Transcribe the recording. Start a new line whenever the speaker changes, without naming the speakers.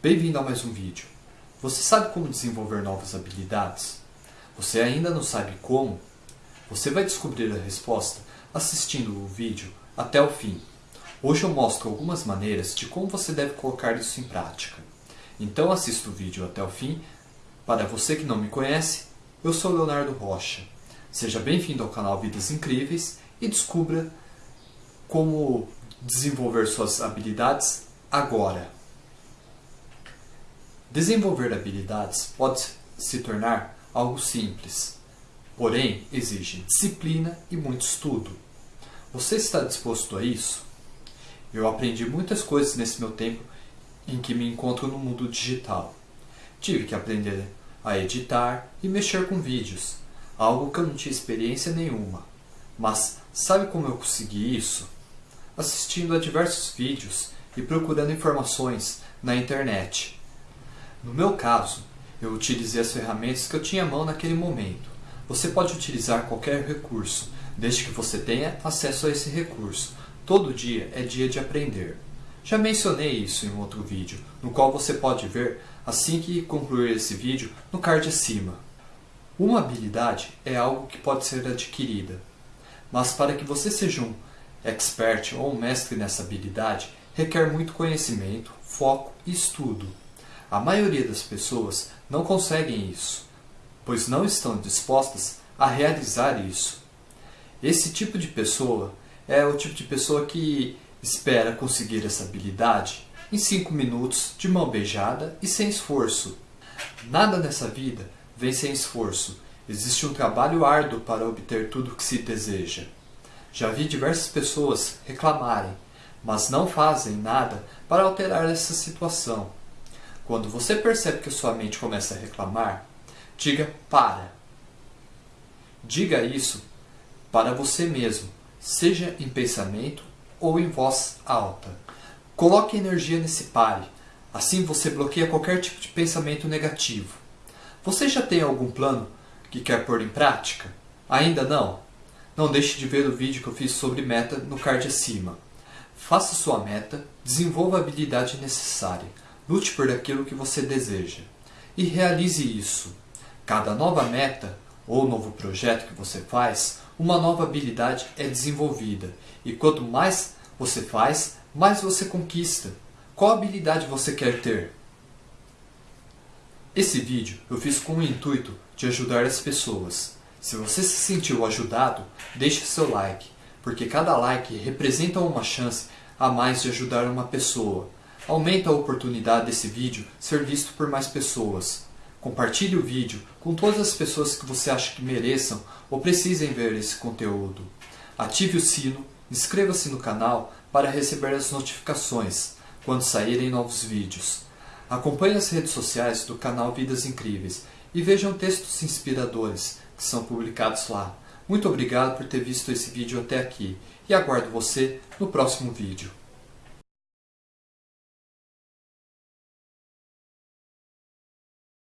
Bem-vindo a mais um vídeo. Você sabe como desenvolver novas habilidades? Você ainda não sabe como? Você vai descobrir a resposta assistindo o vídeo até o fim. Hoje eu mostro algumas maneiras de como você deve colocar isso em prática. Então assista o vídeo até o fim. Para você que não me conhece, eu sou Leonardo Rocha. Seja bem-vindo ao canal Vidas Incríveis e descubra como desenvolver suas habilidades agora. Desenvolver habilidades pode se tornar algo simples, porém exige disciplina e muito estudo. Você está disposto a isso? Eu aprendi muitas coisas nesse meu tempo em que me encontro no mundo digital. Tive que aprender a editar e mexer com vídeos, algo que eu não tinha experiência nenhuma. Mas sabe como eu consegui isso? Assistindo a diversos vídeos e procurando informações na internet. No meu caso, eu utilizei as ferramentas que eu tinha à mão naquele momento. Você pode utilizar qualquer recurso, desde que você tenha acesso a esse recurso. Todo dia é dia de aprender. Já mencionei isso em um outro vídeo, no qual você pode ver assim que concluir esse vídeo no card acima. Uma habilidade é algo que pode ser adquirida, mas para que você seja um expert ou um mestre nessa habilidade, requer muito conhecimento, foco e estudo. A maioria das pessoas não conseguem isso, pois não estão dispostas a realizar isso. Esse tipo de pessoa é o tipo de pessoa que espera conseguir essa habilidade em 5 minutos, de mão beijada e sem esforço. Nada nessa vida vem sem esforço. Existe um trabalho árduo para obter tudo o que se deseja. Já vi diversas pessoas reclamarem, mas não fazem nada para alterar essa situação. Quando você percebe que sua mente começa a reclamar, diga para. Diga isso para você mesmo, seja em pensamento ou em voz alta. Coloque energia nesse pare, assim você bloqueia qualquer tipo de pensamento negativo. Você já tem algum plano que quer pôr em prática? Ainda não? Não deixe de ver o vídeo que eu fiz sobre meta no card acima. Faça sua meta, desenvolva a habilidade necessária. Lute por aquilo que você deseja e realize isso. Cada nova meta ou novo projeto que você faz, uma nova habilidade é desenvolvida. E quanto mais você faz, mais você conquista. Qual habilidade você quer ter? Esse vídeo eu fiz com o intuito de ajudar as pessoas. Se você se sentiu ajudado, deixe seu like, porque cada like representa uma chance a mais de ajudar uma pessoa. Aumenta a oportunidade desse vídeo ser visto por mais pessoas. Compartilhe o vídeo com todas as pessoas que você acha que mereçam ou precisem ver esse conteúdo. Ative o sino, inscreva-se no canal para receber as notificações quando saírem novos vídeos. Acompanhe as redes sociais do canal Vidas Incríveis e vejam textos inspiradores que são publicados lá. Muito obrigado por ter visto esse vídeo até aqui e aguardo você no próximo vídeo.